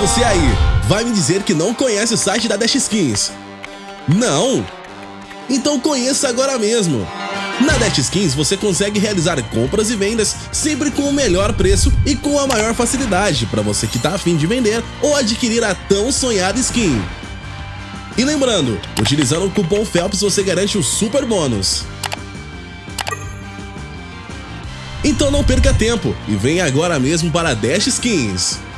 você aí, vai me dizer que não conhece o site da Dash Skins? Não? Então conheça agora mesmo! Na Dash Skins você consegue realizar compras e vendas sempre com o melhor preço e com a maior facilidade para você que está afim de vender ou adquirir a tão sonhada skin. E lembrando, utilizando o cupom FELPS você garante o super bônus. Então não perca tempo e venha agora mesmo para a Dash Skins.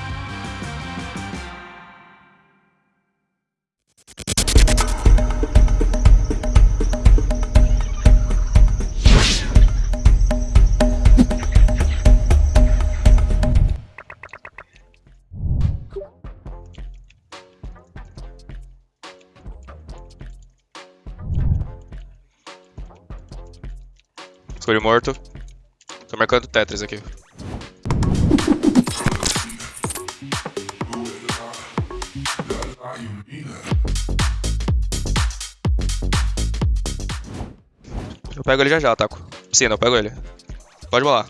Escolhi morto. Tô marcando Tetris aqui. Eu pego ele já já, Taco. Não, eu pego ele. Pode bolar.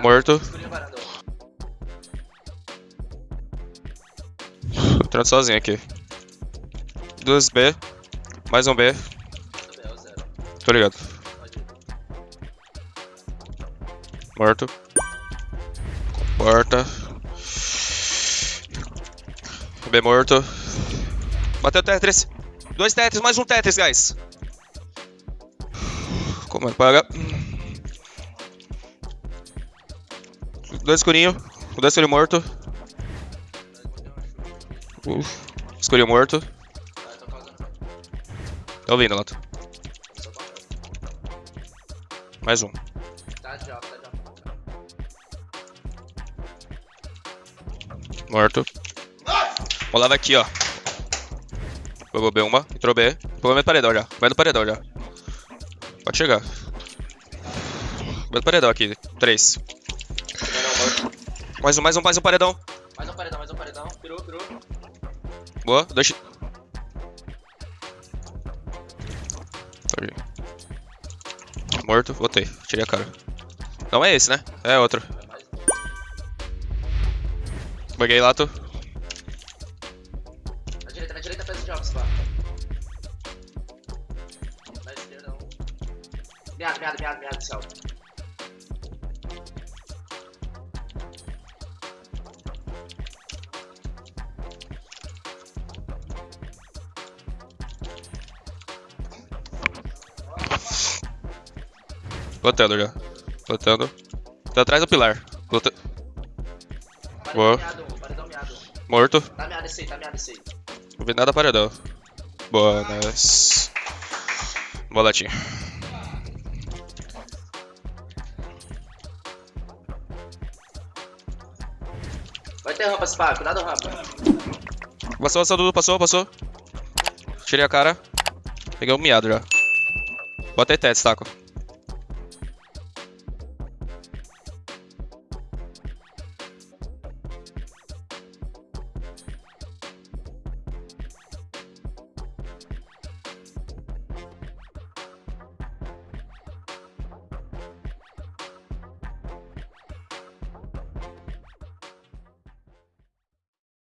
Morto. Entrando sozinho aqui. Duas B. Mais um B. Tô ligado. Morto. Porta. B morto. Bateu Tetris. Dois Tetris, mais um Tetris, guys. Comando paga. Dois escurinho. Dois escurinho morto. Uf. Escurinho morto. Tá ouvindo, Lato. Mais um. Morto. Rolava aqui, ó. Pegou B uma, entrou B. Pegou meio paredão já. Vai no paredão já. Pode chegar. Vai no paredão aqui. Três. Mais um, mais um, mais um paredão. Mais um paredão, mais um paredão. Pirou, pirou. Boa. Dois. Sorry. Morto, botei. Tirei a cara. Não é esse, né? É outro. Buguei lato. Na direita, na direita faz o jobs, lá. Na esquerda não. Meado, meado, meado, meado, céu. Lotando já. Lotando. Tá atrás do pilar. Lota... Boa. Morto. Tá meado esse aí, tá meado esse aí. Não vi nada paredão. Boa, nice. Boa latinha. Vai ter rampa, Spa, cuidado rampa. Passou, passou, Dudu, passou, passou. Tirei a cara. Peguei um miado já. Botei teto, taco.